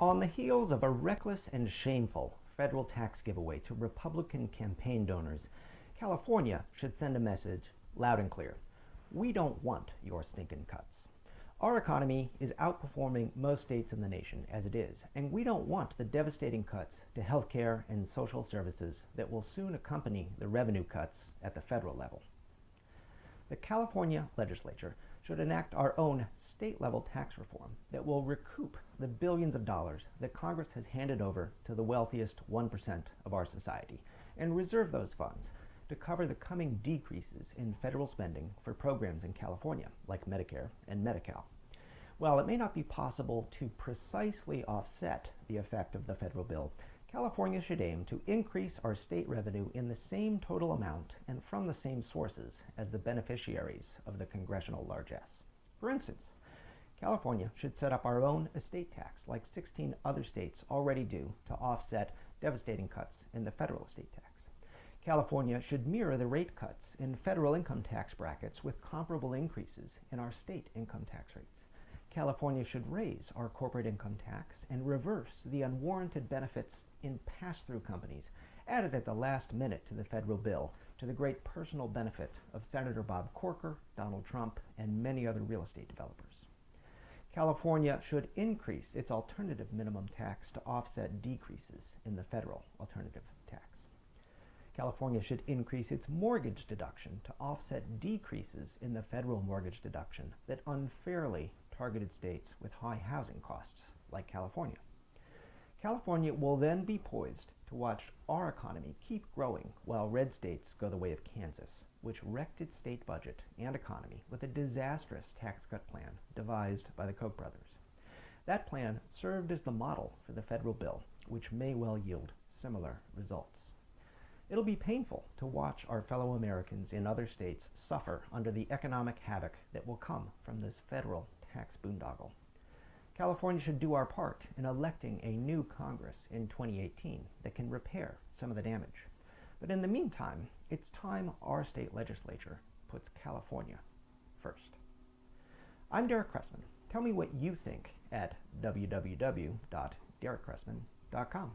On the heels of a reckless and shameful federal tax giveaway to Republican campaign donors, California should send a message loud and clear. We don't want your stinking cuts. Our economy is outperforming most states in the nation as it is, and we don't want the devastating cuts to health care and social services that will soon accompany the revenue cuts at the federal level. The California legislature should enact our own state level tax reform that will recoup the billions of dollars that Congress has handed over to the wealthiest 1% of our society and reserve those funds to cover the coming decreases in federal spending for programs in California, like Medicare and Medi-Cal. While it may not be possible to precisely offset the effect of the federal bill, California should aim to increase our state revenue in the same total amount and from the same sources as the beneficiaries of the congressional largesse. For instance, California should set up our own estate tax like 16 other states already do to offset devastating cuts in the federal estate tax. California should mirror the rate cuts in federal income tax brackets with comparable increases in our state income tax rates. California should raise our corporate income tax and reverse the unwarranted benefits in pass-through companies added at the last minute to the federal bill to the great personal benefit of Senator Bob Corker, Donald Trump, and many other real estate developers. California should increase its alternative minimum tax to offset decreases in the federal alternative tax. California should increase its mortgage deduction to offset decreases in the federal mortgage deduction that unfairly targeted states with high housing costs, like California. California will then be poised to watch our economy keep growing while red states go the way of Kansas, which wrecked its state budget and economy with a disastrous tax cut plan devised by the Koch brothers. That plan served as the model for the federal bill, which may well yield similar results. It'll be painful to watch our fellow Americans in other states suffer under the economic havoc that will come from this federal tax boondoggle. California should do our part in electing a new Congress in 2018 that can repair some of the damage. But in the meantime, it's time our state legislature puts California first. I'm Derek Cressman. Tell me what you think at www.derekcressman.com.